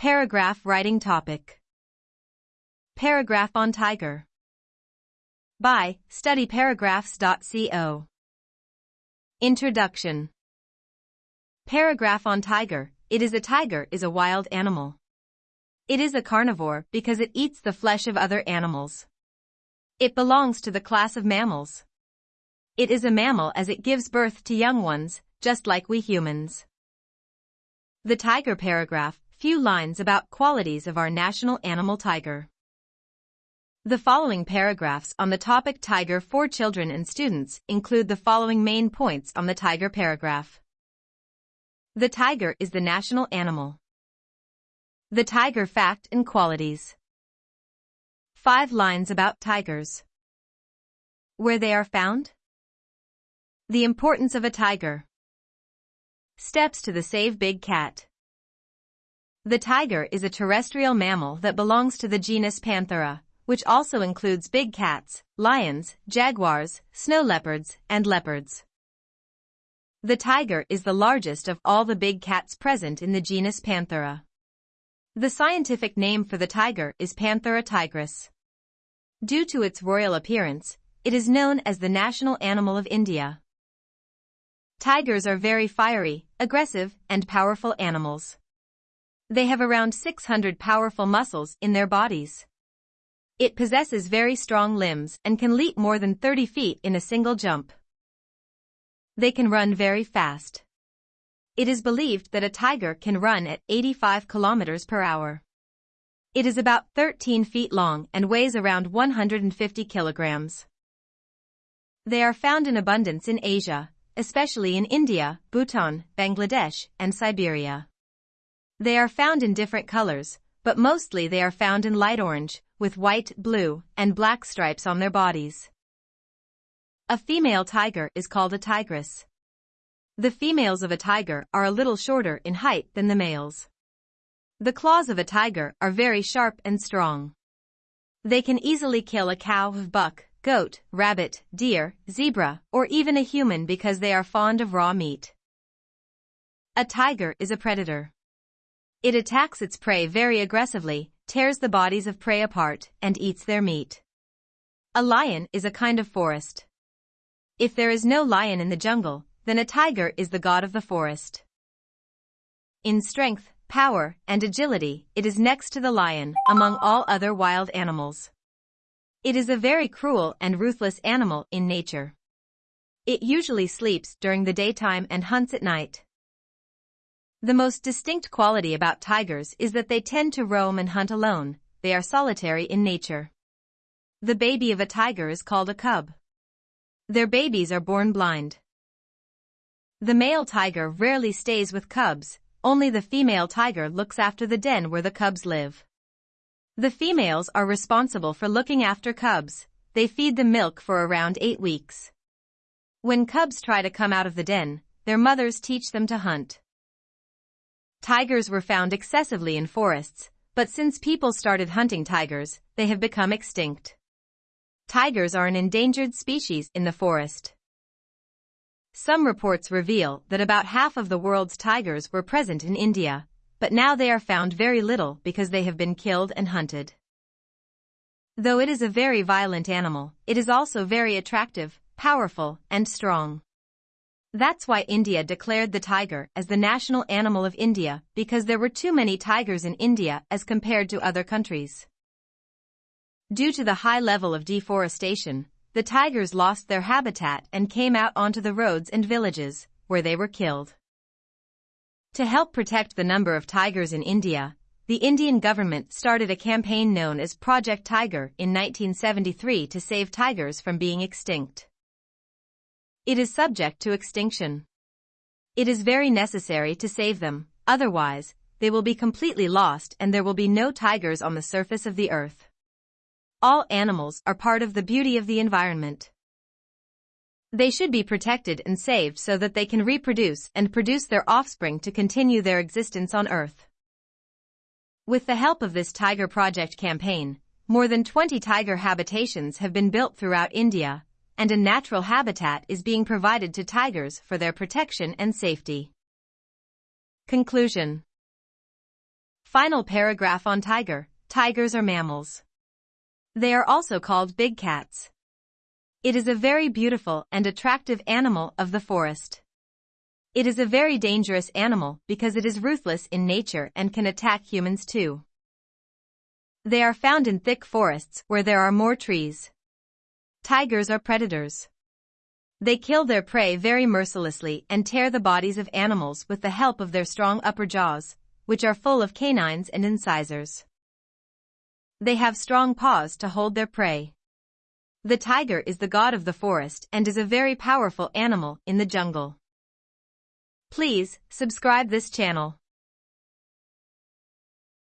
Paragraph writing topic. Paragraph on tiger. By studyparagraphs.co. Introduction. Paragraph on tiger. It is a tiger is a wild animal. It is a carnivore because it eats the flesh of other animals. It belongs to the class of mammals. It is a mammal as it gives birth to young ones, just like we humans. The tiger paragraph few lines about qualities of our national animal tiger. The following paragraphs on the topic tiger for children and students include the following main points on the tiger paragraph. The tiger is the national animal. The tiger fact and qualities. Five lines about tigers. Where they are found. The importance of a tiger. Steps to the Save Big Cat. The tiger is a terrestrial mammal that belongs to the genus Panthera, which also includes big cats, lions, jaguars, snow leopards, and leopards. The tiger is the largest of all the big cats present in the genus Panthera. The scientific name for the tiger is Panthera tigris. Due to its royal appearance, it is known as the national animal of India. Tigers are very fiery, aggressive, and powerful animals. They have around 600 powerful muscles in their bodies. It possesses very strong limbs and can leap more than 30 feet in a single jump. They can run very fast. It is believed that a tiger can run at 85 kilometers per hour. It is about 13 feet long and weighs around 150 kilograms. They are found in abundance in Asia, especially in India, Bhutan, Bangladesh, and Siberia. They are found in different colors, but mostly they are found in light orange, with white, blue, and black stripes on their bodies. A female tiger is called a tigress. The females of a tiger are a little shorter in height than the males. The claws of a tiger are very sharp and strong. They can easily kill a cow, buck, goat, rabbit, deer, zebra, or even a human because they are fond of raw meat. A tiger is a predator. It attacks its prey very aggressively, tears the bodies of prey apart, and eats their meat. A lion is a kind of forest. If there is no lion in the jungle, then a tiger is the god of the forest. In strength, power, and agility, it is next to the lion among all other wild animals. It is a very cruel and ruthless animal in nature. It usually sleeps during the daytime and hunts at night. The most distinct quality about tigers is that they tend to roam and hunt alone, they are solitary in nature. The baby of a tiger is called a cub. Their babies are born blind. The male tiger rarely stays with cubs, only the female tiger looks after the den where the cubs live. The females are responsible for looking after cubs, they feed them milk for around eight weeks. When cubs try to come out of the den, their mothers teach them to hunt. Tigers were found excessively in forests, but since people started hunting tigers, they have become extinct. Tigers are an endangered species in the forest. Some reports reveal that about half of the world's tigers were present in India, but now they are found very little because they have been killed and hunted. Though it is a very violent animal, it is also very attractive, powerful, and strong. That's why India declared the tiger as the national animal of India because there were too many tigers in India as compared to other countries. Due to the high level of deforestation, the tigers lost their habitat and came out onto the roads and villages, where they were killed. To help protect the number of tigers in India, the Indian government started a campaign known as Project Tiger in 1973 to save tigers from being extinct. It is subject to extinction. It is very necessary to save them, otherwise, they will be completely lost and there will be no tigers on the surface of the earth. All animals are part of the beauty of the environment. They should be protected and saved so that they can reproduce and produce their offspring to continue their existence on Earth. With the help of this Tiger Project campaign, more than 20 tiger habitations have been built throughout India, and a natural habitat is being provided to tigers for their protection and safety. Conclusion Final paragraph on tiger. Tigers are mammals. They are also called big cats. It is a very beautiful and attractive animal of the forest. It is a very dangerous animal because it is ruthless in nature and can attack humans too. They are found in thick forests where there are more trees. Tigers are predators. They kill their prey very mercilessly and tear the bodies of animals with the help of their strong upper jaws, which are full of canines and incisors. They have strong paws to hold their prey. The tiger is the god of the forest and is a very powerful animal in the jungle. Please, subscribe this channel.